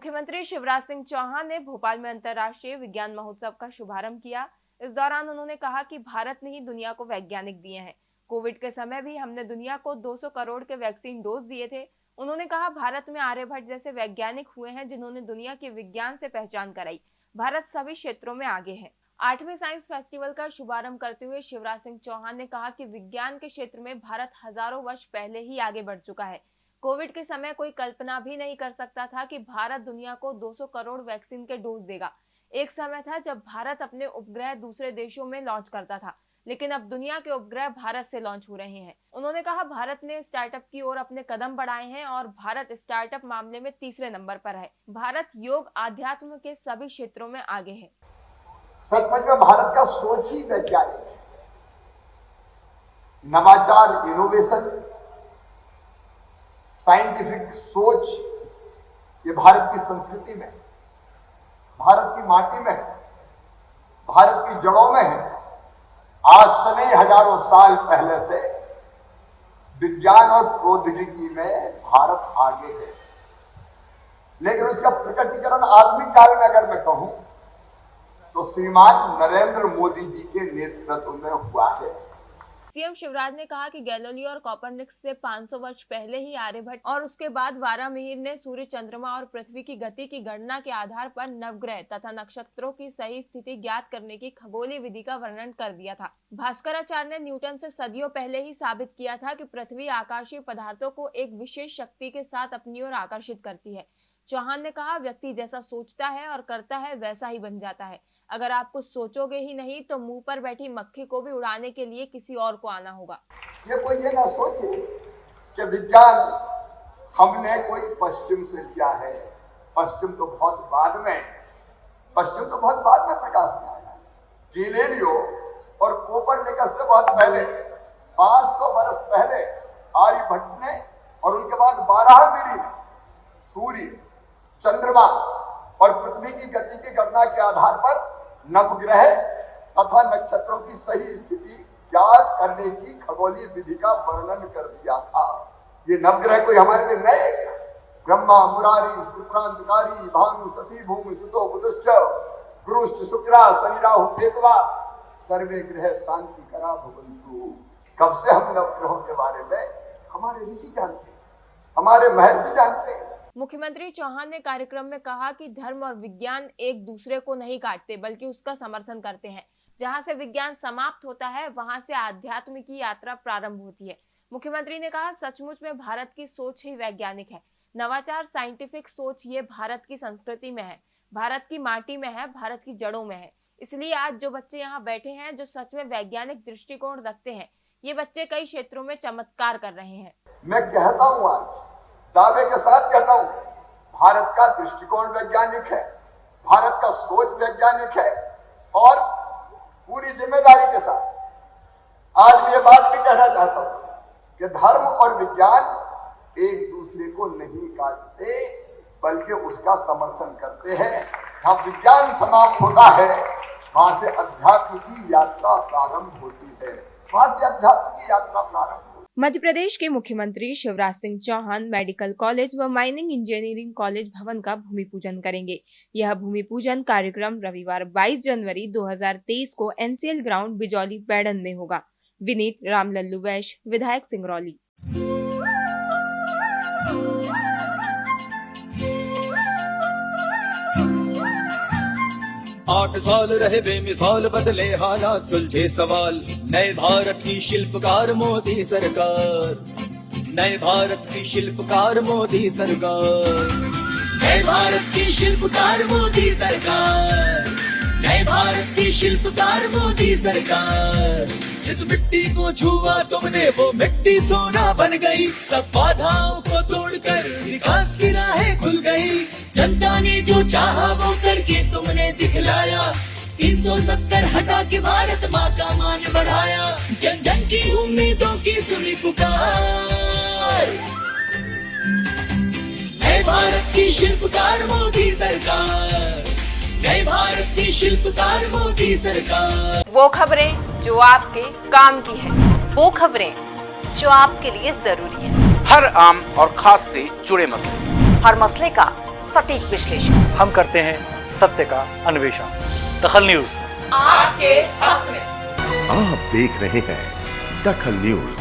मुख्यमंत्री शिवराज सिंह चौहान ने भोपाल में अंतर्राष्ट्रीय विज्ञान महोत्सव का शुभारंभ किया। इस दौरान उन्होंने कहा कि भारत ने ही दुनिया को वैज्ञानिक दिए हैं। कोविड के समय भी हमने दुनिया को 200 करोड़ के वैक्सीन डोज दिए थे। उन्होंने कहा, भारत में आर्यभट्ट जैसे वैज्ञानिक हुए हैं जिन्होंने दुनिया के विज्ञान से पहचान कराई। भारत सभी क्षेत्रों में आगे है। आठवें साइंस फेस्टिवल का शुभारंभ करते हुए शिवराज सिंह चौहान ने कहा कि विज्ञान के क्षेत्र में भारत हज़ारों वर्ष पहले ही आगे बढ़ चुका है। कोविड के समय कोई कल्पना भी नहीं कर सकता था कि भारत दुनिया को 200 करोड़ वैक्सीन के डोज देगा। एक समय था जब भारत अपने उपग्रह दूसरे देशों में लॉन्च करता था, लेकिन अब दुनिया के उपग्रह भारत से लॉन्च हो रहे हैं। उन्होंने कहा, भारत ने स्टार्टअप की ओर अपने कदम बढ़ाए हैं और भारत स्टार्टअप मामले में तीसरे नंबर पर है। भारत योग आध्यात्म के सभी क्षेत्रों में आगे है। सचमुच में भारत का सोच ही वैज्ञानिक नवाचार इनोवेशन साइंटिफिक सोच ये भारत की संस्कृति में भारत की माटी में है, भारत की जड़ों में है। आज से नहीं हज़ारों साल पहले से विज्ञान और प्रौद्योगिकी में भारत आगे है। लेकिन उसका प्रकटीकरण आधुनिक काल में अगर मैं कहूँ तो श्रीमान नरेंद्र मोदी जी के नेतृत्व में हुआ है। सीएम शिवराज ने कहा कि गैलोली और कॉपरनिक्स से 500 वर्ष पहले ही आर्यभट्ट और उसके बाद वारा मिहिर ने सूर्य चंद्रमा और पृथ्वी की गति की गणना के आधार पर नवग्रह तथा नक्षत्रों की सही स्थिति ज्ञात करने की खगोलीय विधि का वर्णन कर दिया था। भास्कराचार्य ने न्यूटन से सदियों पहले ही साबित किया था कि पृथ्वी आकाशीय पदार्थों को एक विशेष शक्ति के साथ अपनी ओर आकर्षित करती है। चौहान ने कहा, व्यक्ति जैसा सोचता है और करता है, वैसा ही बन जाता है। अगर आप कुछ सोचोगे ही नहीं तो मुँह पर बैठी मक्खी को भी उड़ाने के लिए किसी और को आना होगा। ये कोई ये ना सोचे कि विज्ञान हमने कोई पश्चिम से लिया है। पश्चिम तो बहुत बाद में पश्चिम तो बहुत बाद में प्रकाश में आया गीलेलियो और कोपरनिकस से बहुत पहले 500 बरस पहले आर्यभट्ट ने और उनके बाद बारह ने सूर्य चंद्रमा और पृथ्वी की गति की गणना के आधार पर नवग्रह तथा नक्षत्रों की सही स्थिति ज्ञात करने की खगोलीय विधि का वर्णन कर दिया था। ये नवग्रह कोई हमारे लिए नए क्या? ब्रह्मा, मुरारी त्रिपुरांतकारी भानु शशि भूमि सुतो, बुधश्च, गुरुश्च, शुक्रा शनि राहु केतवा सर्वे ग्रह शांति करा भवंतु कब से हम नवग्रहों के बारे में हमारे ऋषि जानते हैं, हमारे महर्षि जानते हैं। मुख्यमंत्री चौहान ने कार्यक्रम में कहा कि धर्म और विज्ञान एक दूसरे को नहीं काटते, बल्कि उसका समर्थन करते हैं। जहाँ से विज्ञान समाप्त होता है, वहाँ से आध्यात्म की यात्रा प्रारंभ होती है। मुख्यमंत्री ने कहा, सचमुच में भारत की सोच ही वैज्ञानिक है। नवाचार, साइंटिफिक सोच ये भारत की संस्कृति में है। भारत की माटी में है, भारत की जड़ों में है। इसलिए आज जो बच्चे यहाँ बैठे हैं, जो सच में वैज्ञानिक दृष्टिकोण रखते हैं, ये बच्चे कई क्षेत्रों में चमत्कार कर रहे हैं। मैं कहता हूँ आज दावे के साथ कहता हूँ, भारत का दृष्टिकोण वैज्ञानिक है, भारत का सोच वैज्ञानिक है, और पूरी ज़िम्मेदारी के साथ। आज मैं ये बात भी कहना चाहता हूँ कि धर्म और विज्ञान एक दूसरे को नहीं काटते, बल्कि उसका समर्थन करते हैं। जहाँ विज्ञान समाप्त होता है, वहाँ से अध्यात्म की यात्रा प्रारंभ होती है। वहाँ से अध्यात्म की यात्रा प्रारंभ मध्य प्रदेश के मुख्यमंत्री शिवराज सिंह चौहान मेडिकल कॉलेज व माइनिंग इंजीनियरिंग कॉलेज भवन का भूमि पूजन करेंगे। यह भूमि पूजन कार्यक्रम रविवार 22 जनवरी 2023 को एनसीएल ग्राउंड बिजौली बैडन में होगा। विनीत रामलल्लू वैश विधायक सिंगरौली। आठ साल रहे बेमिसाल, बदले हालात, सुलझे सवाल। नए भारत की शिल्पकार मोदी सरकार। नए भारत की शिल्पकार मोदी सरकार। नए भारत की शिल्पकार मोदी सरकार। नए भारत की शिल्पकार मोदी सरकार। जिस मिट्टी को छुआ तुमने, वो मिट्टी सोना बन गई। सब बाधाओं को तोड़कर विकास की राहें खुल गई। जनता ने जो चाहा, वो दिखलाया तीन सौ सत्तर हटा के भारत माँ का मान बढ़ाया। जन जन की उम्मीदों की सुनी पुकार। नए भारत की शिल्पकार मोदी सरकार। नए भारत की शिल्पकार मोदी सरकार। वो खबरें जो आपके काम की है। वो खबरें जो आपके लिए ज़रूरी है। हर आम और खास से जुड़े मसले। हर मसले का सटीक विश्लेषण। हम करते हैं सत्य का अन्वेषण। दखल न्यूज़। आपके हक में। आप देख रहे हैं दखल न्यूज़।